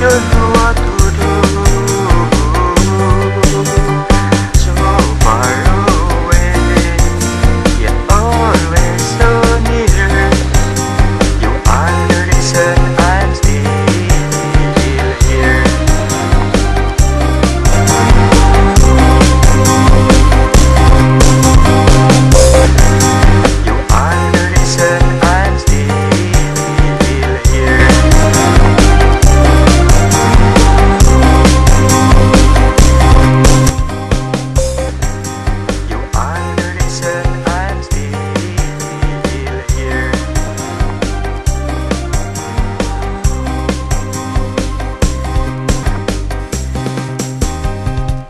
Doctor